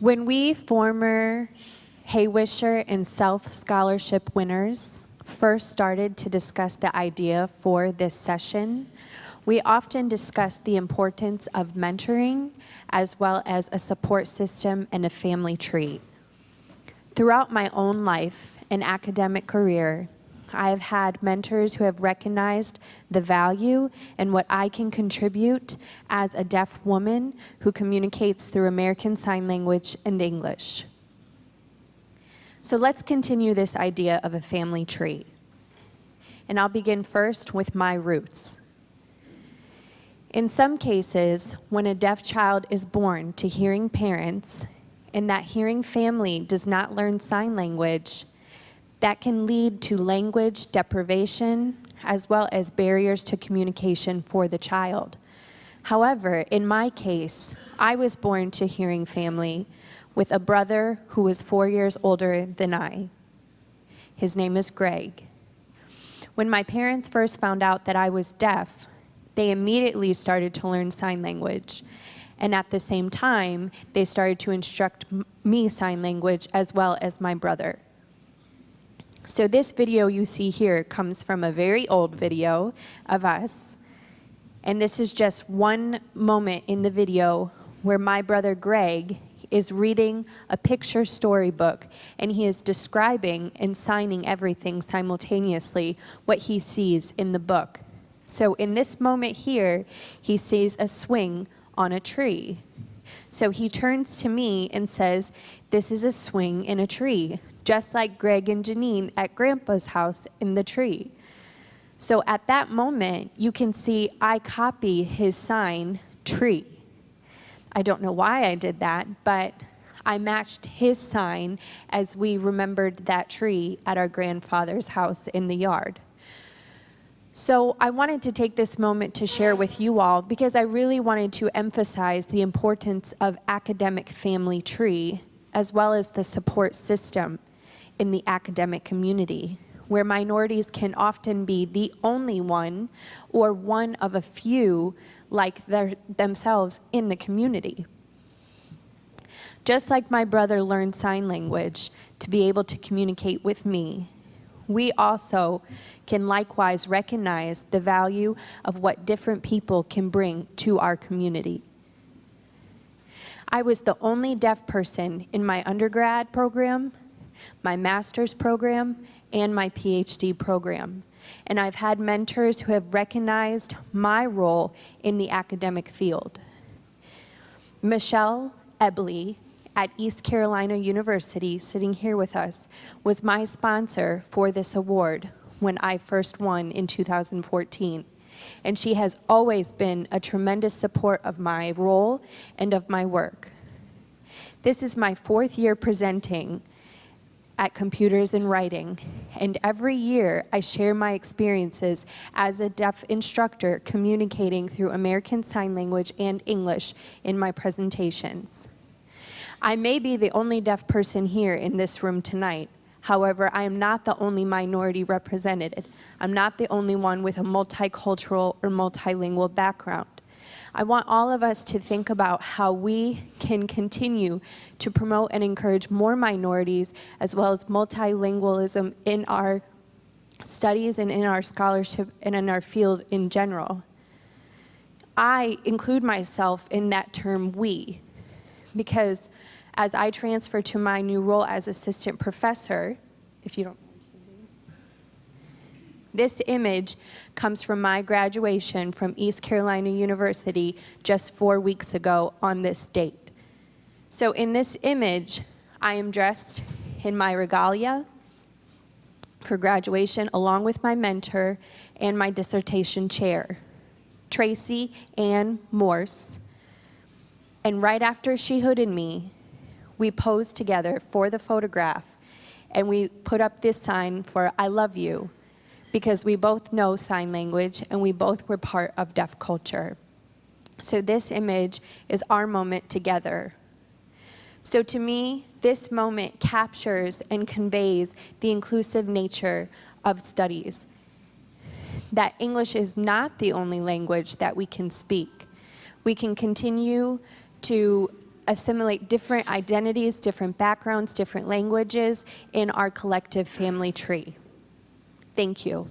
When we former Hawisher and Selfe Scholarship winners first started to discuss the idea for this session, we often discussed the importance of mentoring as well as a support system and a family tree. Throughout my own life and academic career, I have had mentors who have recognized the value and what I can contribute as a deaf woman who communicates through American Sign Language and English. So let's continue this idea of a family tree. And I'll begin first with my roots. In some cases, when a deaf child is born to hearing parents and that hearing family does not learn sign language, that can lead to language deprivation as well as barriers to communication for the child. However, in my case, I was born to hearing family with a brother who was four years older than I. His name is Greg. When my parents first found out that I was deaf, they immediately started to learn sign language. And at the same time, they started to instruct me sign language as well as my brother. So this video you see here comes from a very old video of us. And this is just one moment in the video where my brother Greg is reading a picture storybook and he is describing and signing everything simultaneously what he sees in the book. So in this moment here, he sees a swing on a tree. So he turns to me and says, this is a swing in a tree just like Greg and Janine at Grandpa's house in the tree. So at that moment, you can see I copy his sign, tree. I don't know why I did that, but I matched his sign as we remembered that tree at our grandfather's house in the yard. So I wanted to take this moment to share with you all because I really wanted to emphasize the importance of academic family tree as well as the support system in the academic community, where minorities can often be the only one or one of a few like their, themselves in the community. Just like my brother learned sign language to be able to communicate with me, we also can likewise recognize the value of what different people can bring to our community. I was the only deaf person in my undergrad program my master's program, and my PhD program. And I've had mentors who have recognized my role in the academic field. Michelle Eble at East Carolina University, sitting here with us, was my sponsor for this award when I first won in 2014. And she has always been a tremendous support of my role and of my work. This is my fourth year presenting at Computers and Writing, and every year I share my experiences as a deaf instructor communicating through American Sign Language and English in my presentations. I may be the only deaf person here in this room tonight, However, I am not the only minority represented. I'm not the only one with a multicultural or multilingual background. I want all of us to think about how we can continue to promote and encourage more minorities as well as multilingualism in our studies and in our scholarship and in our field in general. I include myself in that term we because as I transfer to my new role as assistant professor, if you don't this image comes from my graduation from East Carolina University just four weeks ago on this date. So in this image, I am dressed in my regalia for graduation along with my mentor and my dissertation chair, Tracy Ann Morse. And right after she hooded me, we posed together for the photograph and we put up this sign for I love you because we both know sign language and we both were part of deaf culture. So this image is our moment together. So to me, this moment captures and conveys the inclusive nature of studies. That English is not the only language that we can speak. We can continue to assimilate different identities, different backgrounds, different languages in our collective family tree. Thank you.